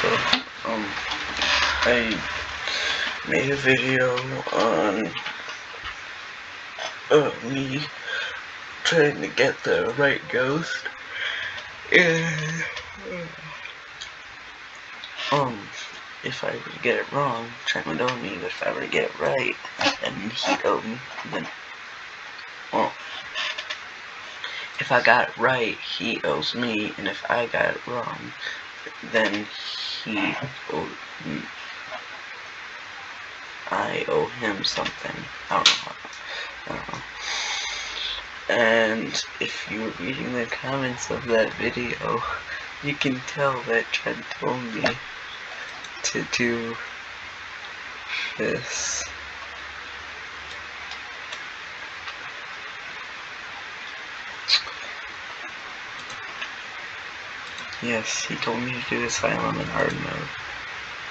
So, um, I made a video on uh, me trying to get the right ghost. And, um, if I were to get it wrong, Trent would owe me, but if I were to get it right, then he'd me, then, well, if I got it right, he owes me, and if I got it wrong, then he owed me. I owe him something. I don't know how. I don't know. And if you were reading the comments of that video, you can tell that Trent told me to do this. Yes, he told me to do Asylum in hard mode,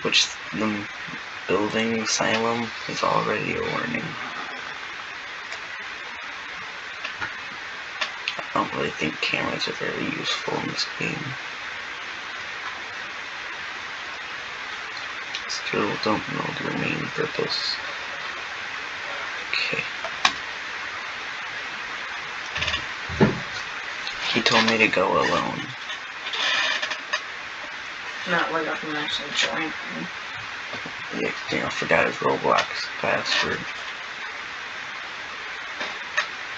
which the building Asylum is already a warning. I don't really think cameras are very useful in this game. Still don't know their main purpose. Okay. He told me to go alone. Not like I can actually join him. Yeah, you know, forgot his Roblox password.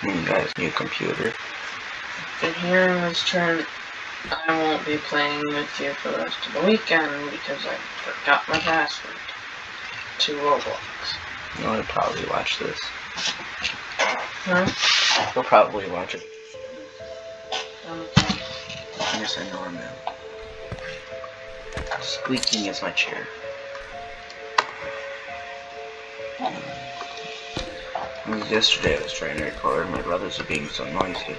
And got his new computer. And here in this turn, I won't be playing with you for the rest of the weekend because I forgot my password to Roblox. You'll probably watch this. Huh? You'll probably watch it. Okay. Yes, I know him now. Squeaking is my chair. Yesterday I was trying to record and my brothers are being so noisy.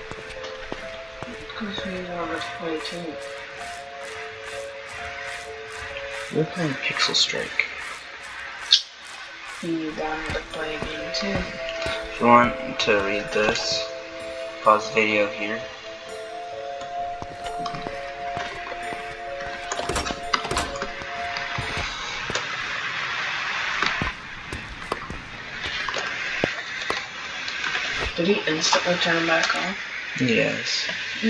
Because we wanted to play too. We're playing Pixel Strike. He wanted to play a game too. If you want to read this, pause the video here. Did instantly turn back on? Yes. He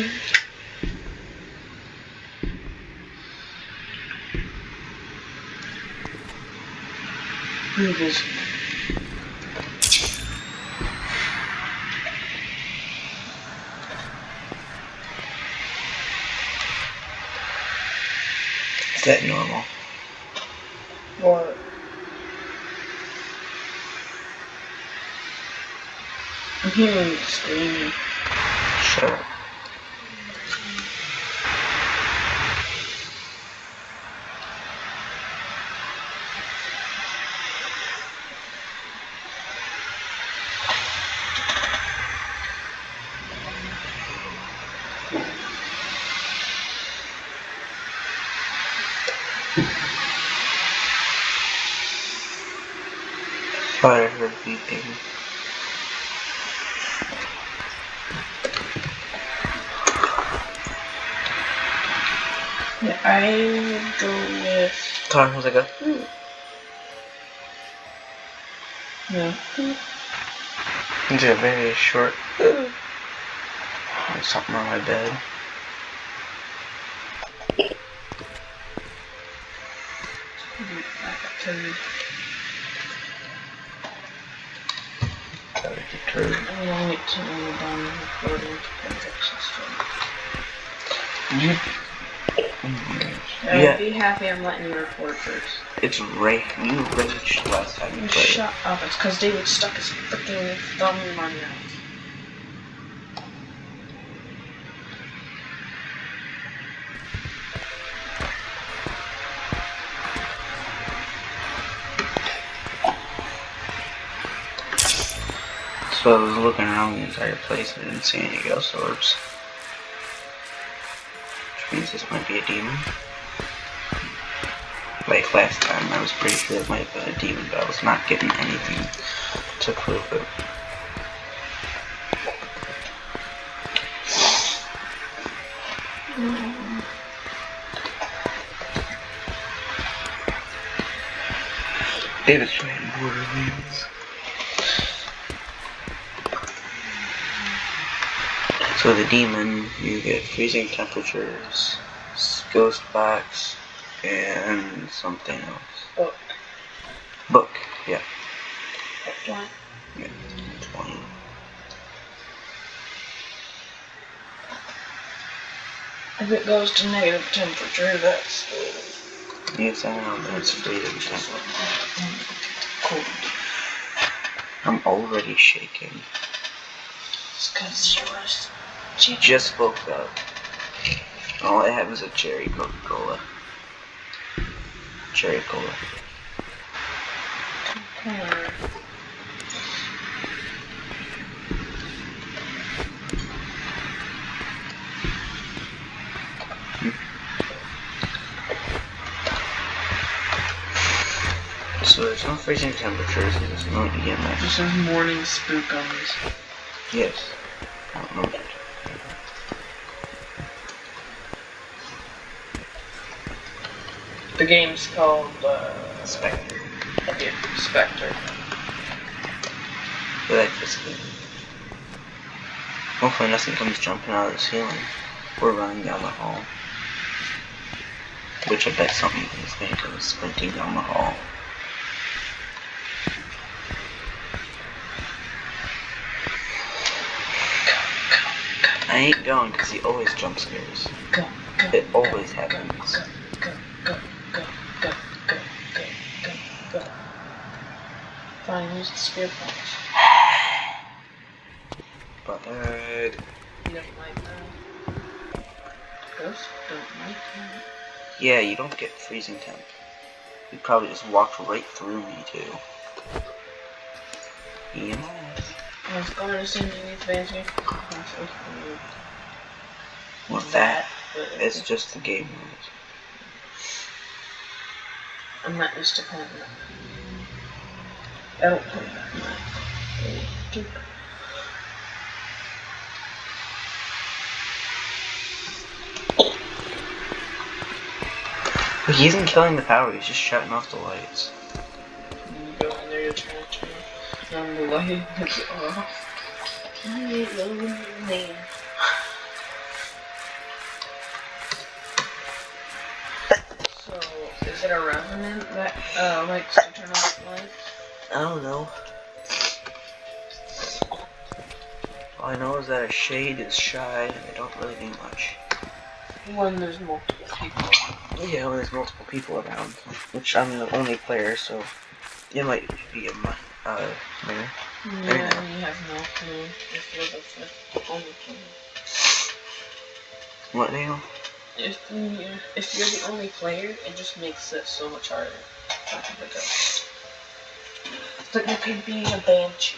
was Is that normal? What? Hearing screaming. Shut I heard beeping. Yeah, I would go with. Thought it was like a No. It's a very short. There's something on my bed. Back up to you. That was deterred. I'm gonna wait till we're done recording to fix this one. You. Yeah, be happy I'm letting you record first. it's Ray. You raged last time you You played. shut up. It's because David stuck his freaking thumb in my mouth. So I was looking around the entire place and didn't see any ghost orbs means this might be a demon. Like last time, I was pretty sure it might have been a demon, but I was not getting anything to prove it. Mm -hmm. David's playing Borderlands. So the demon, you get freezing temperatures, ghost box, and something else. Book. Book, yeah. What? yeah 20. If it goes to negative temperature, that's Yes, I know, but it's freezing temperature. cold. I'm already shaking. It's because yours. Just woke up. All I had was a cherry Coca-Cola. Cherry Cola. Okay. So there's no freezing temperatures, there's no EMF. Just says morning spookums. Yes. I don't know. The game's called uh, Spectre. yeah, Spectre. I like this game. Hopefully nothing comes jumping out of the ceiling. We're running down the hall. Which I bet something is going to come sprinting down the hall. I ain't going because he always jump scares. Go, go, It always go, happens. Go, go, go, go, go, go, go, go, go. Fine, use the spear punch. But uh, You don't like that. Ghosts don't like that. yeah, you don't get freezing temp. You probably just walked right through me too. I was going to send you these fancy With that, it's just the game rules. I'm not used to playing that. I don't play that much. But he isn't killing the power, he's just shutting off the lights. You go in there, you try to on the light is off. So, is it a revenant that uh, likes to turn off lights? I don't know. All I know is that a shade is shy and they don't really do much. When there's multiple people. Yeah, when there's multiple people around. Which I'm the only player, so it might be a mi- uh, minor. Yeah, you have no clue if you're the only player. What now? If you if you're the only player, it just makes it so much harder. to pick up. It's like you could be a banshee.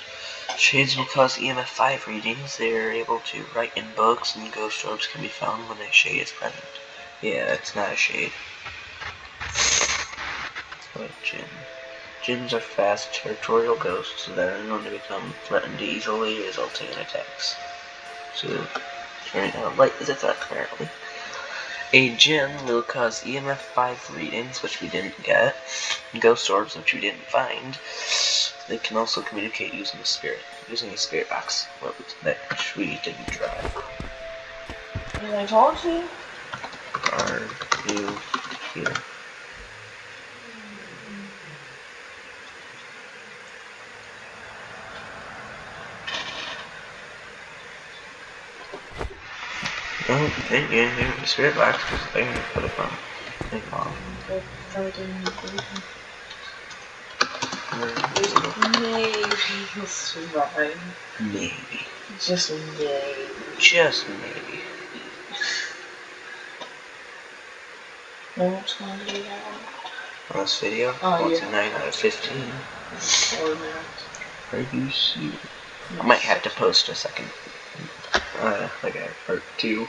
Shades will cause EMF 5 readings. They are able to write in books, and ghost orbs can be found when a shade is present. Yeah, it's not a shade. But Jinns are fast, territorial ghosts that are known to become threatened easily, resulting in attacks. So, turning on light is a threat, apparently. A Jinn will cause EMF 5 readings, which we didn't get, and ghost orbs, which we didn't find. They can also communicate using a spirit, using a spirit box, which we didn't try. As I told you, Are you here? don't think you, the spirit box because they're going to put it on. They fall. Maybe survive. Maybe. Just maybe. Just maybe. What's my video? Last video? Oh, 49 yeah. out of 15. Four minutes. Are you serious? I might have to post a second uh, like a part two.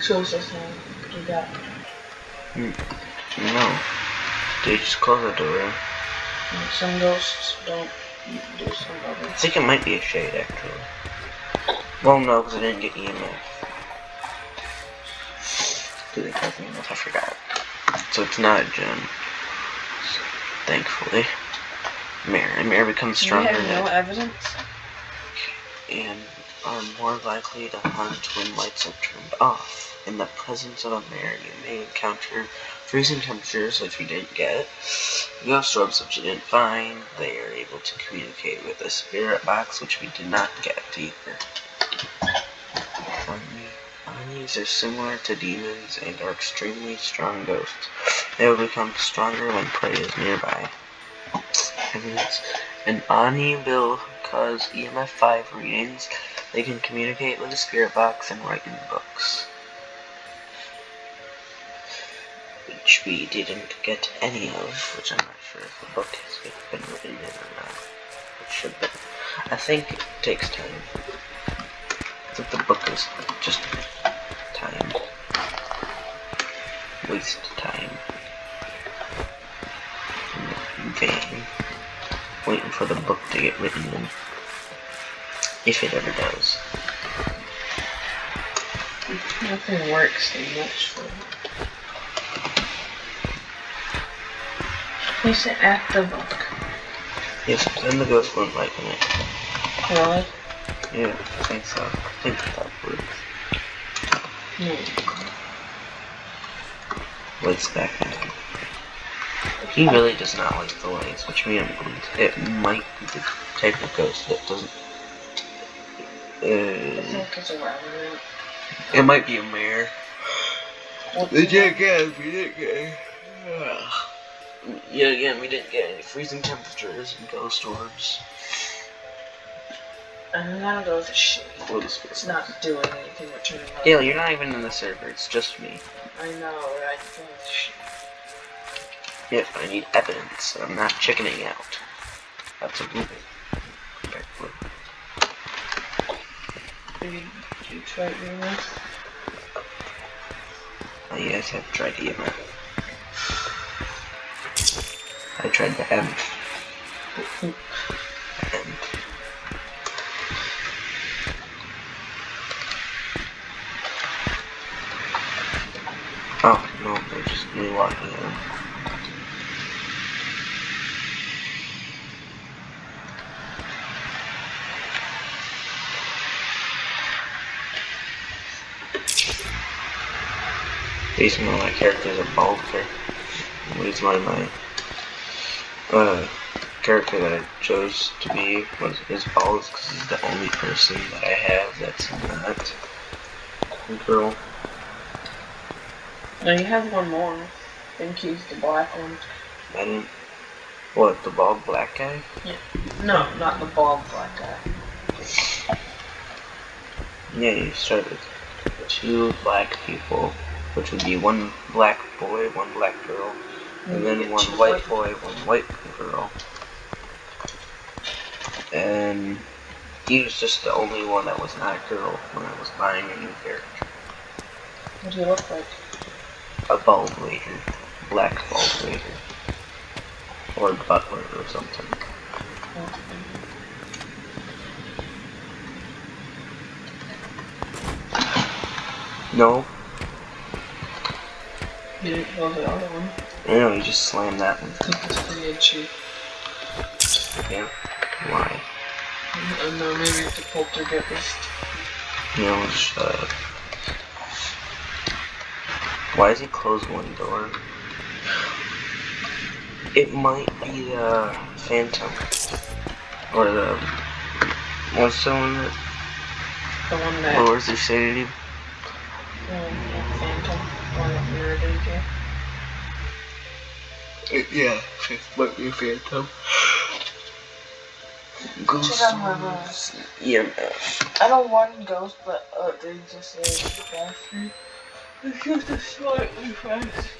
Show us this one. You got No. They just close the door. some ghosts don't do some I think it might be a shade, actually. Well, no, because I didn't get EMF. Did they cause EMF? I forgot. So it's not Jinn. Thankfully. Mare. And Mare becomes You stronger have no and- evidence? and are more likely to hunt when lights are turned off. In the presence of a mare, you may encounter freezing temperatures, which we didn't get, ghost orbs, which we didn't find. They are able to communicate with a spirit box, which we did not get either. Onis are similar to demons and are extremely strong ghosts. They will become stronger when prey is nearby. Evidence. An Oni will cause EMF 5 readings. They can communicate with the spirit box and write in books. Which we didn't get any of, which I'm not sure if the book has been written in or not. It should be. I think it takes time. I think the book is just time. Waste time. Waiting for the book to get written in. If it ever does. Nothing works so much for Place it at the book. Yes, then the ghost won't like it. Really? Yeah, I think so. I think that works. No. Lights back in. He really does not like the lights, which means it might be the type of ghost that doesn't. Uh, think it's a rabbit. it might be a mare. What We didn't get. We didn't get. Yeah, again, we didn't get any freezing temperatures and ghost orbs. I'm gonna go with the shade. Or the spirit It's not doing anything but turning on. Gail, you're not even in the server. It's just me. I know, I go with the shade. Yep, I need evidence. I'm not chickening out. That's a look. Did you, try this? Oh, yes, I've tried EMF. I tried the M. M. Oh, no, they're just me walking in. Reason why my character is a bulker. Reason why my uh, character that I chose to be was is bald because he's the only person that I have that's not a girl. No, you have one more. I think he's the black one. Didn't. What the bald black guy? Yeah. No, not the bald black guy. Yeah, you start with two black people, which would be one black boy, one black girl, and then one white boy, one white girl. And he was just the only one that was not a girl when I was buying a new character. What do you look like? A bald waiter. Black bald waiter. Or butler or something. No, You didn't know the other one. Know, you just slammed that one. I think it's pretty itchy. Yeah. Why? I don't know, maybe it's a poltergeist. Know, shut up. Uh, why does he close one door? It might be the Phantom. Or the. What's the one that The one that, lowers their sanity? Um, the phantom, one that mirrored into. Yeah, it might be a Phantom. Ghost Check out my orbs, EMF. I don't want ghost, but uh, they just say it's faster. It's just a slightly faster.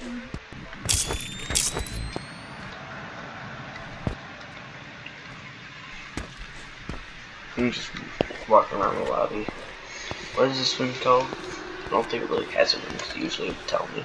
I'm just walking around the lobby. What is this one called? I don't think it really has it usually would tell me.